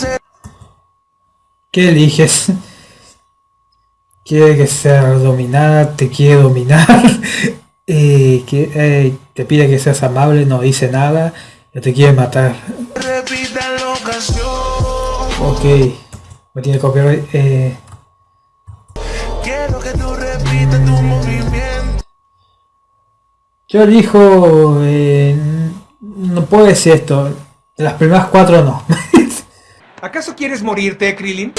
que. ¿Qué eliges? ¿Quiere que sea dominada? ¿Te quiere dominar? Eh, que, eh, ¿Te pide que seas amable? No dice nada. Ya te quiere matar. Ok. Me tiene copyright. Quiero que tú repitas tu movimiento. yo elijo... Eh, no puedo decir esto. Las primeras cuatro no. ¿Acaso quieres morirte, Krillin?